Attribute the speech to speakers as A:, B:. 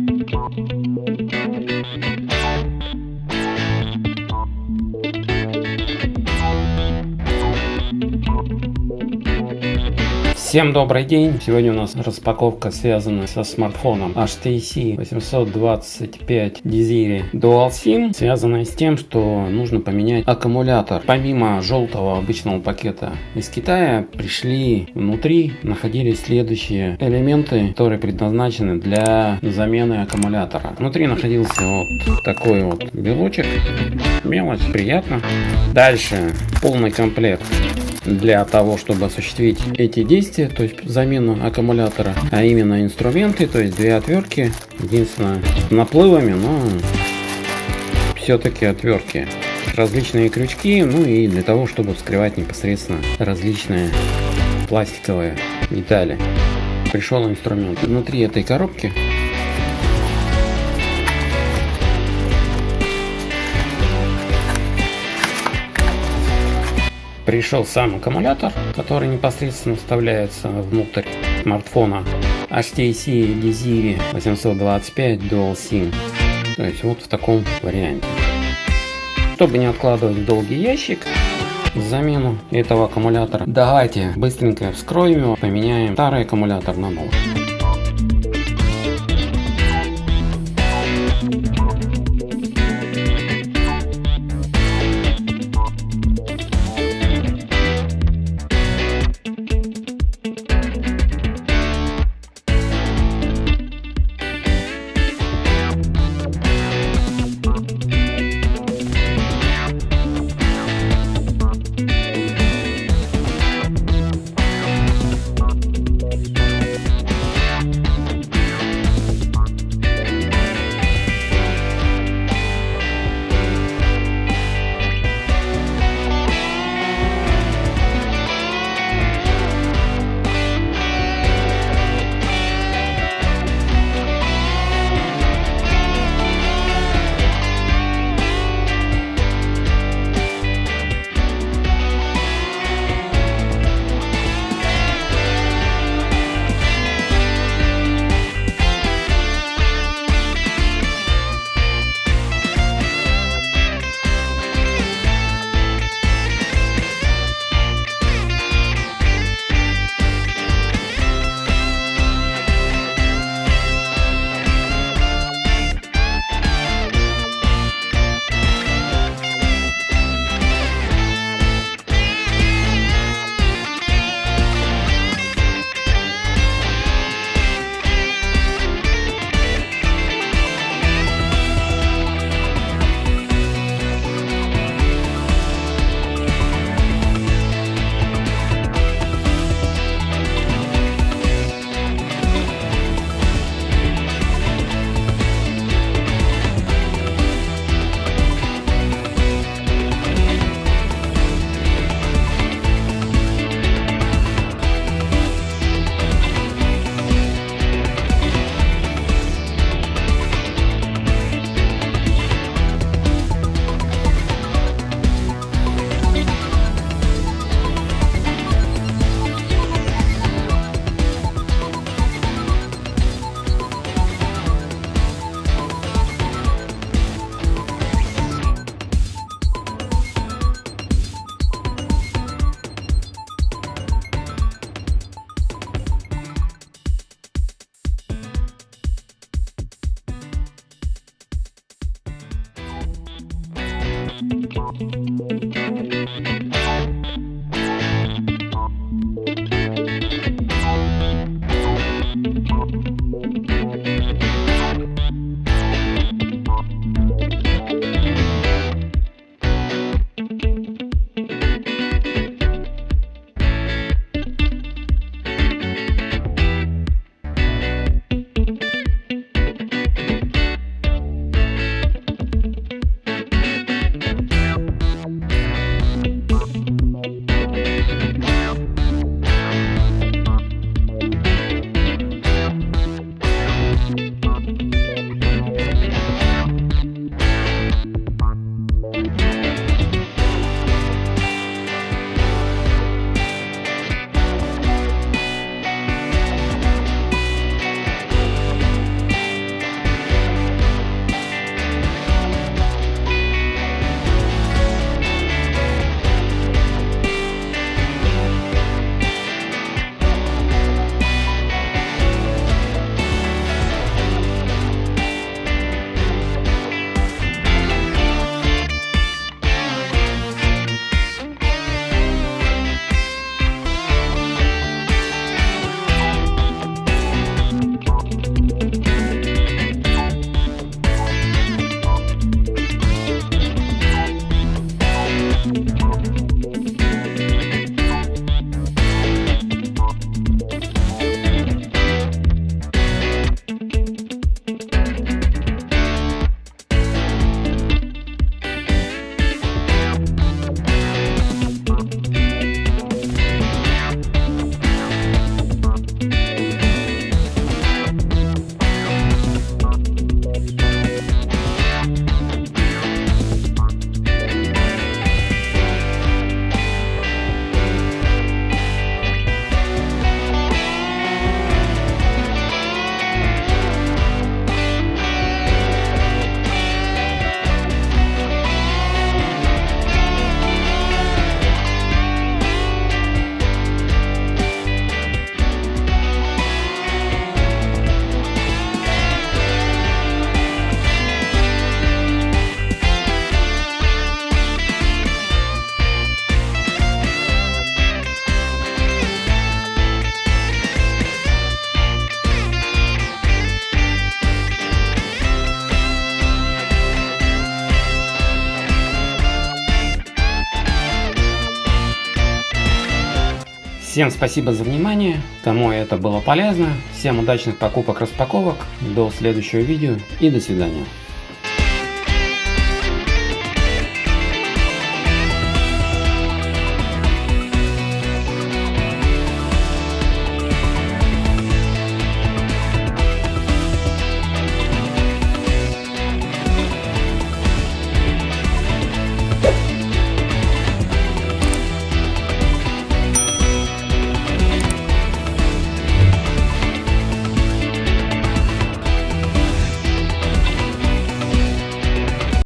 A: Música Всем добрый день! Сегодня у нас распаковка связана со смартфоном HTC 825 Desire Dual SIM, связанная с тем, что нужно поменять аккумулятор. Помимо желтого обычного пакета из Китая, пришли внутри, находились следующие элементы, которые предназначены для замены аккумулятора. Внутри находился вот такой вот белочек, мелочь, приятно. Дальше полный комплект для того, чтобы осуществить эти действия, то есть замену аккумулятора, а именно инструменты, то есть две отвертки, единственное, наплывами, но все-таки отвертки. Различные крючки, ну и для того, чтобы вскрывать непосредственно различные пластиковые детали. Пришел инструмент. Внутри этой коробки пришел сам аккумулятор, который непосредственно вставляется внутрь смартфона HTC Desire 825 Dual SIM. То есть вот в таком варианте. Чтобы не откладывать в долгий ящик, замену этого аккумулятора, давайте быстренько вскроем его, поменяем старый аккумулятор на новый. Всем спасибо за внимание, кому это было полезно. Всем удачных покупок-распаковок. До следующего видео и до свидания.